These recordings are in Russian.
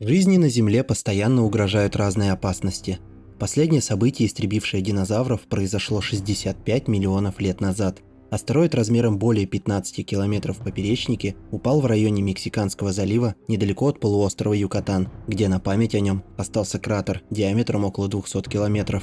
Жизни на Земле постоянно угрожают разные опасности. Последнее событие, истребившее динозавров, произошло 65 миллионов лет назад. Астероид размером более 15 километров в поперечнике упал в районе Мексиканского залива недалеко от полуострова Юкатан, где на память о нем остался кратер диаметром около 200 километров.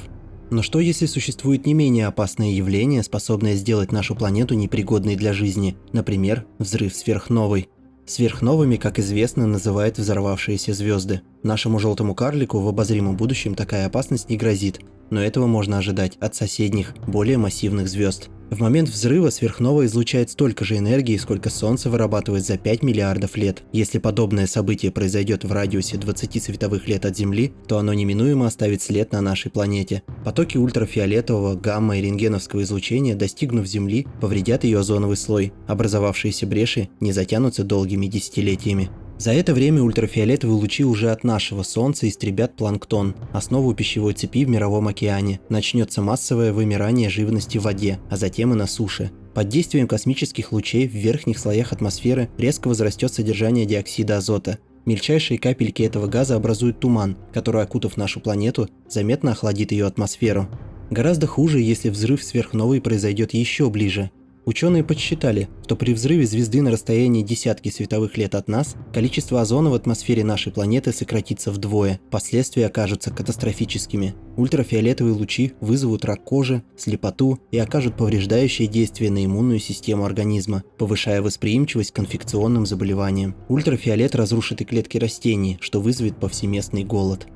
Но что если существует не менее опасное явление, способное сделать нашу планету непригодной для жизни, например, взрыв сверхновой? Сверхновыми, как известно, называют взорвавшиеся звезды. Нашему желтому карлику в обозримом будущем такая опасность не грозит, но этого можно ожидать от соседних, более массивных звезд. В момент взрыва сверхновая излучает столько же энергии, сколько Солнце вырабатывает за 5 миллиардов лет. Если подобное событие произойдет в радиусе 20 световых лет от Земли, то оно неминуемо оставит след на нашей планете. Потоки ультрафиолетового, гамма и рентгеновского излучения, достигнув Земли, повредят ее озоновый слой. Образовавшиеся бреши не затянутся долгими десятилетиями. За это время ультрафиолетовые лучи уже от нашего Солнца истребят планктон, основу пищевой цепи в Мировом океане. Начнется массовое вымирание живности в воде, а затем и на суше. Под действием космических лучей в верхних слоях атмосферы резко возрастет содержание диоксида азота. Мельчайшие капельки этого газа образуют туман, который, окутав нашу планету, заметно охладит ее атмосферу. Гораздо хуже, если взрыв сверхновой произойдет еще ближе, Ученые подсчитали, что при взрыве звезды на расстоянии десятки световых лет от нас, количество озона в атмосфере нашей планеты сократится вдвое, последствия окажутся катастрофическими. Ультрафиолетовые лучи вызовут рак кожи, слепоту и окажут повреждающее действие на иммунную систему организма, повышая восприимчивость к инфекционным заболеваниям. Ультрафиолет разрушит и клетки растений, что вызовет повсеместный голод.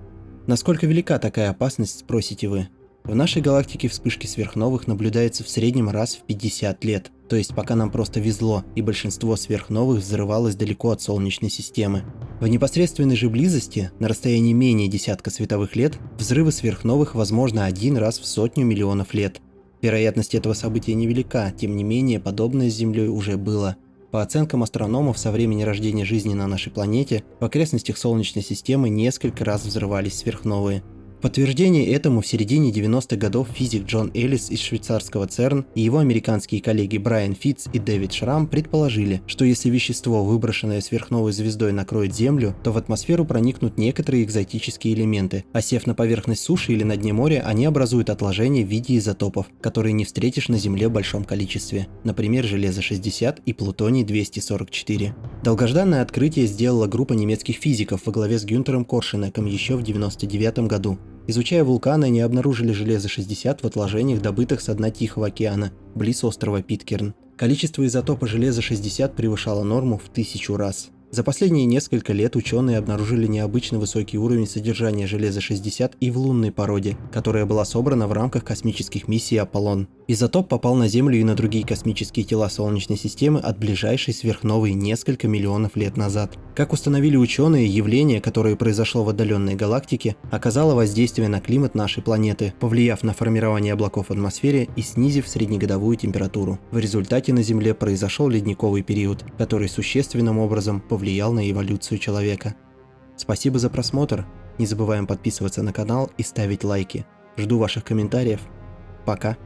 Насколько велика такая опасность, спросите вы? В нашей галактике вспышки сверхновых наблюдаются в среднем раз в 50 лет, то есть пока нам просто везло, и большинство сверхновых взрывалось далеко от Солнечной системы. В непосредственной же близости, на расстоянии менее десятка световых лет, взрывы сверхновых возможно один раз в сотню миллионов лет. Вероятность этого события невелика, тем не менее подобное с Землей уже было. По оценкам астрономов, со времени рождения жизни на нашей планете в окрестностях Солнечной системы несколько раз взрывались сверхновые – подтверждение этому в середине 90-х годов физик Джон Эллис из швейцарского ЦЕРН и его американские коллеги Брайан Фитц и Дэвид Шрам предположили, что если вещество, выброшенное сверхновой звездой, накроет Землю, то в атмосферу проникнут некоторые экзотические элементы, а сев на поверхность суши или на дне моря, они образуют отложения в виде изотопов, которые не встретишь на Земле в большом количестве, например, железо-60 и плутоний-244. Долгожданное открытие сделала группа немецких физиков во главе с Гюнтером Коршенеком еще в 1999 году. Изучая вулканы, они обнаружили железо-60 в отложениях, добытых со дна Тихого океана, близ острова Питкерн. Количество изотопа железа-60 превышало норму в тысячу раз. За последние несколько лет ученые обнаружили необычно высокий уровень содержания железа-60 и в лунной породе, которая была собрана в рамках космических миссий Аполлон. Изотоп попал на Землю и на другие космические тела Солнечной системы от ближайшей сверхновой несколько миллионов лет назад. Как установили ученые, явление, которое произошло в отдаленной галактике, оказало воздействие на климат нашей планеты, повлияв на формирование облаков в атмосфере и снизив среднегодовую температуру. В результате на Земле произошел ледниковый период, который существенным образом повлиял повлиял на эволюцию человека. Спасибо за просмотр, не забываем подписываться на канал и ставить лайки. Жду ваших комментариев. Пока.